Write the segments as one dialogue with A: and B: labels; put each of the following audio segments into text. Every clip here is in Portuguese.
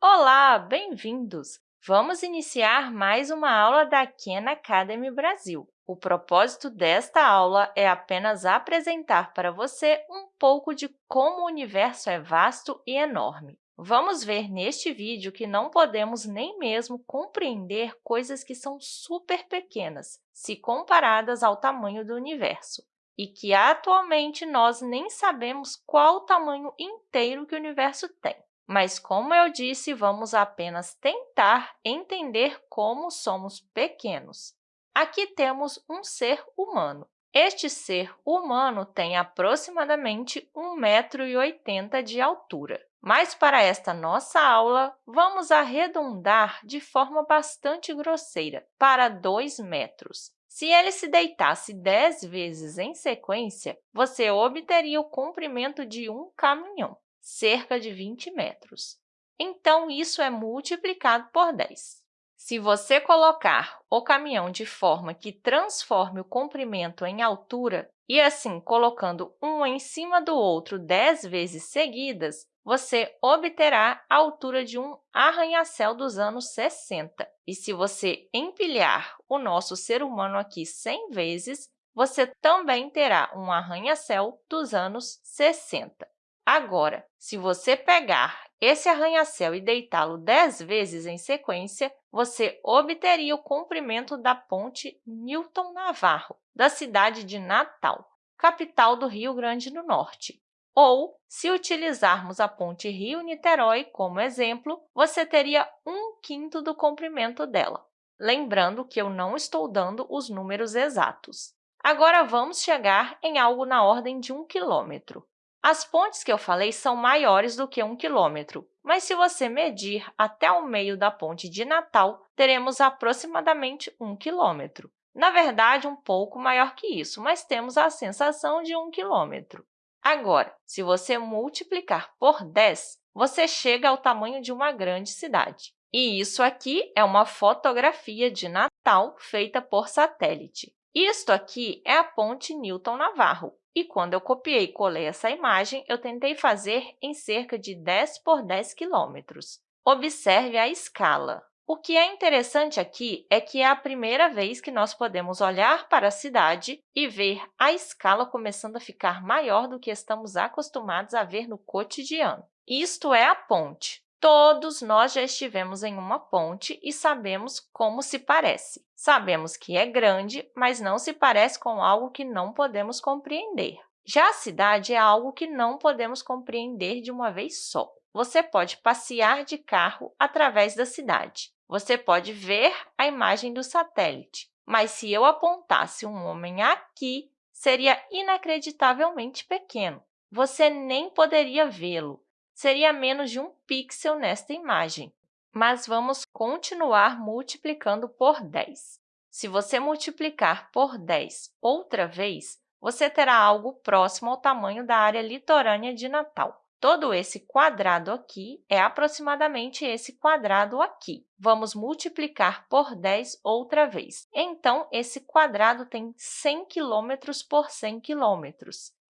A: Olá, bem-vindos! Vamos iniciar mais uma aula da Khan Academy Brasil. O propósito desta aula é apenas apresentar para você um pouco de como o universo é vasto e enorme. Vamos ver neste vídeo que não podemos nem mesmo compreender coisas que são super pequenas, se comparadas ao tamanho do universo, e que, atualmente, nós nem sabemos qual o tamanho inteiro que o universo tem. Mas, como eu disse, vamos apenas tentar entender como somos pequenos. Aqui temos um ser humano. Este ser humano tem aproximadamente 1,80 m de altura. Mas, para esta nossa aula, vamos arredondar de forma bastante grosseira, para 2 metros. Se ele se deitasse 10 vezes em sequência, você obteria o comprimento de um caminhão, cerca de 20 metros. Então, isso é multiplicado por 10. Se você colocar o caminhão de forma que transforme o comprimento em altura, e assim colocando um em cima do outro 10 vezes seguidas, você obterá a altura de um arranha-céu dos anos 60. E se você empilhar o nosso ser humano aqui 100 vezes, você também terá um arranha-céu dos anos 60. Agora, se você pegar esse arranha-céu e deitá-lo 10 vezes em sequência, você obteria o comprimento da ponte Newton Navarro, da cidade de Natal, capital do Rio Grande do Norte. Ou, se utilizarmos a ponte Rio-Niterói como exemplo, você teria um quinto do comprimento dela. Lembrando que eu não estou dando os números exatos. Agora, vamos chegar em algo na ordem de 1 quilômetro. As pontes que eu falei são maiores do que 1 quilômetro, mas se você medir até o meio da ponte de Natal, teremos aproximadamente 1 quilômetro. Na verdade, um pouco maior que isso, mas temos a sensação de 1 quilômetro. Agora, se você multiplicar por 10, você chega ao tamanho de uma grande cidade. E isso aqui é uma fotografia de Natal feita por satélite. Isto aqui é a ponte Newton-Navarro, e quando eu copiei e colei essa imagem, eu tentei fazer em cerca de 10 por 10 quilômetros. Observe a escala. O que é interessante aqui é que é a primeira vez que nós podemos olhar para a cidade e ver a escala começando a ficar maior do que estamos acostumados a ver no cotidiano. Isto é a ponte. Todos nós já estivemos em uma ponte e sabemos como se parece. Sabemos que é grande, mas não se parece com algo que não podemos compreender. Já a cidade é algo que não podemos compreender de uma vez só. Você pode passear de carro através da cidade. Você pode ver a imagem do satélite, mas se eu apontasse um homem aqui, seria inacreditavelmente pequeno. Você nem poderia vê-lo. Seria menos de um pixel nesta imagem. Mas vamos continuar multiplicando por 10. Se você multiplicar por 10 outra vez, você terá algo próximo ao tamanho da área litorânea de Natal. Todo esse quadrado aqui é aproximadamente esse quadrado aqui. Vamos multiplicar por 10 outra vez. Então, esse quadrado tem 100 km por 100 km.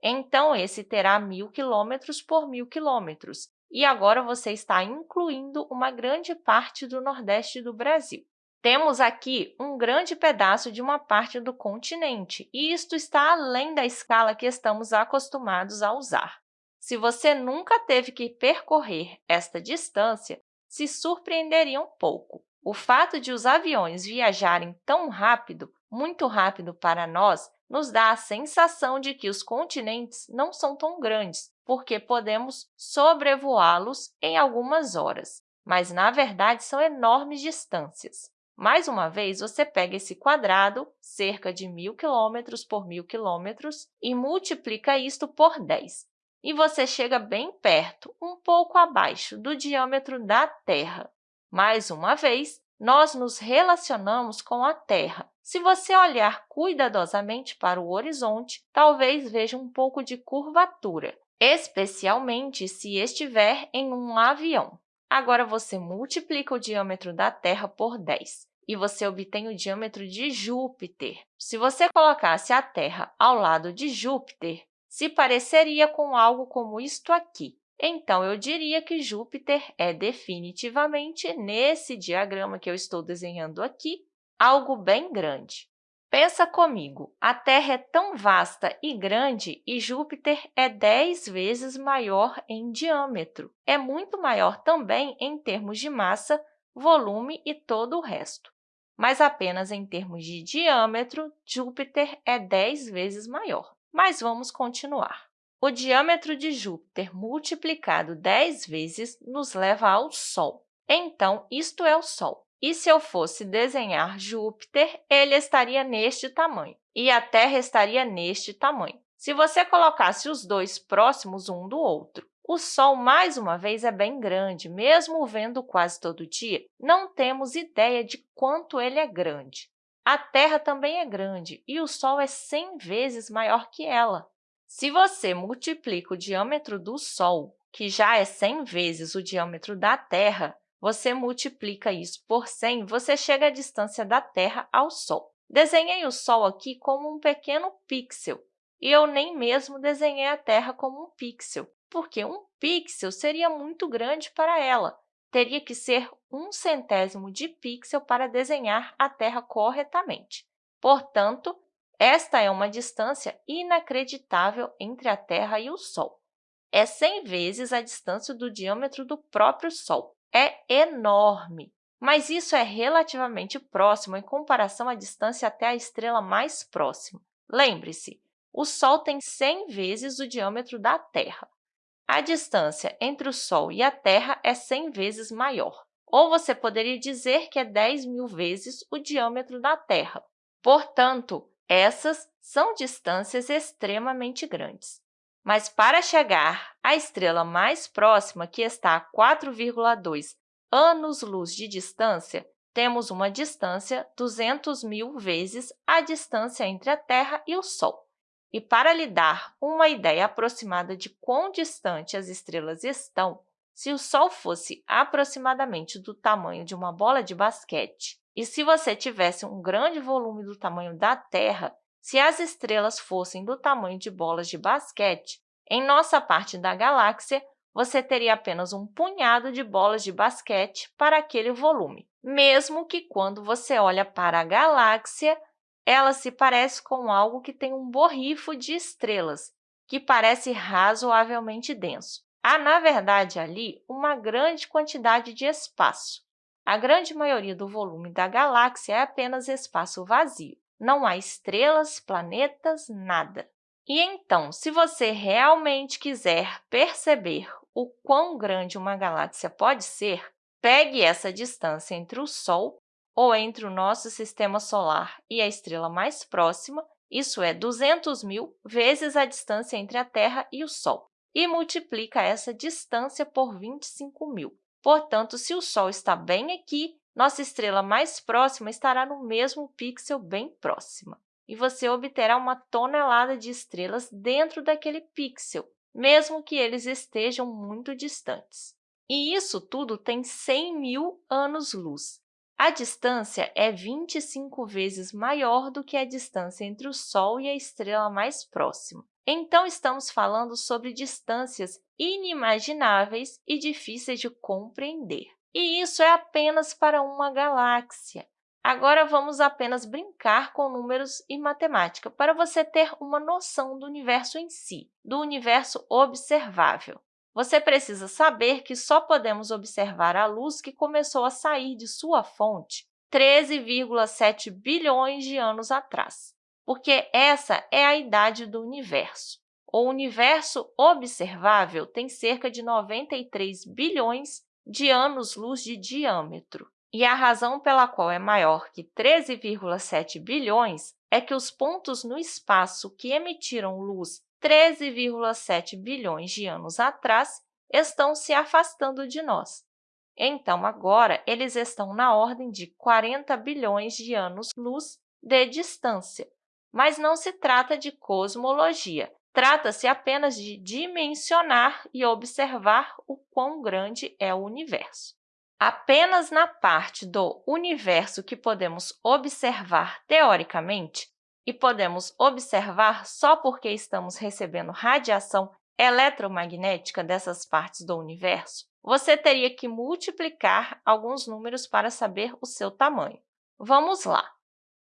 A: Então, esse terá 1.000 km por 1.000 km. E agora você está incluindo uma grande parte do nordeste do Brasil. Temos aqui um grande pedaço de uma parte do continente, e isto está além da escala que estamos acostumados a usar. Se você nunca teve que percorrer esta distância, se surpreenderia um pouco. O fato de os aviões viajarem tão rápido, muito rápido para nós, nos dá a sensação de que os continentes não são tão grandes, porque podemos sobrevoá-los em algumas horas. Mas, na verdade, são enormes distâncias. Mais uma vez, você pega esse quadrado, cerca de 1.000 km por 1.000 km, e multiplica isto por 10 e você chega bem perto, um pouco abaixo do diâmetro da Terra. Mais uma vez, nós nos relacionamos com a Terra. Se você olhar cuidadosamente para o horizonte, talvez veja um pouco de curvatura, especialmente se estiver em um avião. Agora, você multiplica o diâmetro da Terra por 10 e você obtém o diâmetro de Júpiter. Se você colocasse a Terra ao lado de Júpiter, se pareceria com algo como isto aqui. Então, eu diria que Júpiter é definitivamente, nesse diagrama que eu estou desenhando aqui, algo bem grande. Pensa comigo, a Terra é tão vasta e grande e Júpiter é 10 vezes maior em diâmetro. É muito maior também em termos de massa, volume e todo o resto. Mas apenas em termos de diâmetro, Júpiter é 10 vezes maior. Mas vamos continuar. O diâmetro de Júpiter multiplicado 10 vezes nos leva ao Sol. Então, isto é o Sol. E se eu fosse desenhar Júpiter, ele estaria neste tamanho, e a Terra estaria neste tamanho. Se você colocasse os dois próximos um do outro, o Sol, mais uma vez, é bem grande, mesmo vendo quase todo dia, não temos ideia de quanto ele é grande. A Terra também é grande e o Sol é 100 vezes maior que ela. Se você multiplica o diâmetro do Sol, que já é 100 vezes o diâmetro da Terra, você multiplica isso por 100, você chega à distância da Terra ao Sol. Desenhei o Sol aqui como um pequeno pixel, e eu nem mesmo desenhei a Terra como um pixel, porque um pixel seria muito grande para ela. Teria que ser um centésimo de pixel para desenhar a Terra corretamente. Portanto, esta é uma distância inacreditável entre a Terra e o Sol. É 100 vezes a distância do diâmetro do próprio Sol é enorme, mas isso é relativamente próximo em comparação à distância até a estrela mais próxima. Lembre-se, o Sol tem 100 vezes o diâmetro da Terra. A distância entre o Sol e a Terra é 100 vezes maior, ou você poderia dizer que é 10 mil vezes o diâmetro da Terra. Portanto, essas são distâncias extremamente grandes. Mas para chegar à estrela mais próxima, que está a 4,2 anos-luz de distância, temos uma distância 200 mil vezes a distância entre a Terra e o Sol. E para lhe dar uma ideia aproximada de quão distante as estrelas estão, se o Sol fosse aproximadamente do tamanho de uma bola de basquete e se você tivesse um grande volume do tamanho da Terra, se as estrelas fossem do tamanho de bolas de basquete, em nossa parte da galáxia, você teria apenas um punhado de bolas de basquete para aquele volume, mesmo que, quando você olha para a galáxia, ela se parece com algo que tem um borrifo de estrelas, que parece razoavelmente denso. Há, na verdade, ali uma grande quantidade de espaço. A grande maioria do volume da galáxia é apenas espaço vazio não há estrelas, planetas, nada. E então, se você realmente quiser perceber o quão grande uma galáxia pode ser, pegue essa distância entre o Sol, ou entre o nosso Sistema Solar e a estrela mais próxima, isso é 200 mil vezes a distância entre a Terra e o Sol, e multiplica essa distância por 25 mil. Portanto, se o Sol está bem aqui, nossa estrela mais próxima estará no mesmo pixel bem próxima, e você obterá uma tonelada de estrelas dentro daquele pixel, mesmo que eles estejam muito distantes. E isso tudo tem 100 mil anos-luz. A distância é 25 vezes maior do que a distância entre o Sol e a estrela mais próxima. Então, estamos falando sobre distâncias inimagináveis e difíceis de compreender. E isso é apenas para uma galáxia. Agora, vamos apenas brincar com números e matemática para você ter uma noção do universo em si, do universo observável. Você precisa saber que só podemos observar a luz que começou a sair de sua fonte 13,7 bilhões de anos atrás, porque essa é a idade do universo. O universo observável tem cerca de 93 bilhões de anos-luz de diâmetro. E a razão pela qual é maior que 13,7 bilhões é que os pontos no espaço que emitiram luz 13,7 bilhões de anos atrás estão se afastando de nós. Então, agora, eles estão na ordem de 40 bilhões de anos-luz de distância. Mas não se trata de cosmologia, Trata-se apenas de dimensionar e observar o quão grande é o universo. Apenas na parte do universo que podemos observar teoricamente, e podemos observar só porque estamos recebendo radiação eletromagnética dessas partes do universo, você teria que multiplicar alguns números para saber o seu tamanho. Vamos lá!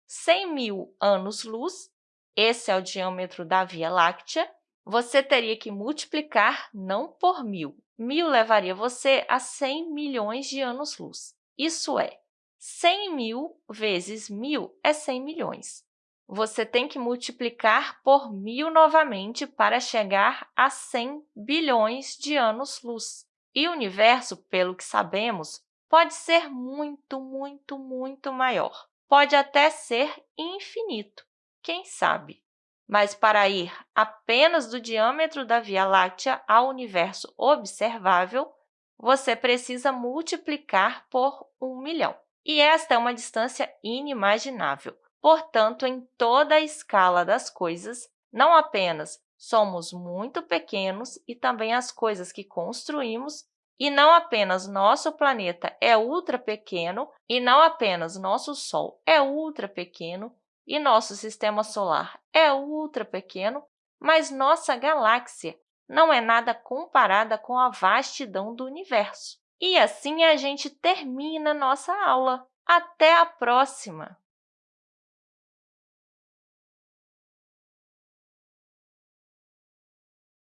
A: 100 mil anos-luz, esse é o diâmetro da Via Láctea, você teria que multiplicar não por mil. Mil levaria você a 100 milhões de anos-luz. Isso é, 100 mil vezes mil é 100 milhões. Você tem que multiplicar por mil novamente para chegar a 100 bilhões de anos-luz. E o universo, pelo que sabemos, pode ser muito, muito, muito maior. Pode até ser infinito, quem sabe? Mas para ir apenas do diâmetro da Via Láctea ao universo observável, você precisa multiplicar por 1 milhão. E esta é uma distância inimaginável. Portanto, em toda a escala das coisas, não apenas somos muito pequenos e também as coisas que construímos, e não apenas nosso planeta é ultra pequeno, e não apenas nosso Sol é ultra pequeno, e nosso sistema solar é ultra pequeno, mas nossa galáxia não é nada comparada com a vastidão do universo. E assim a gente termina nossa aula. Até a próxima!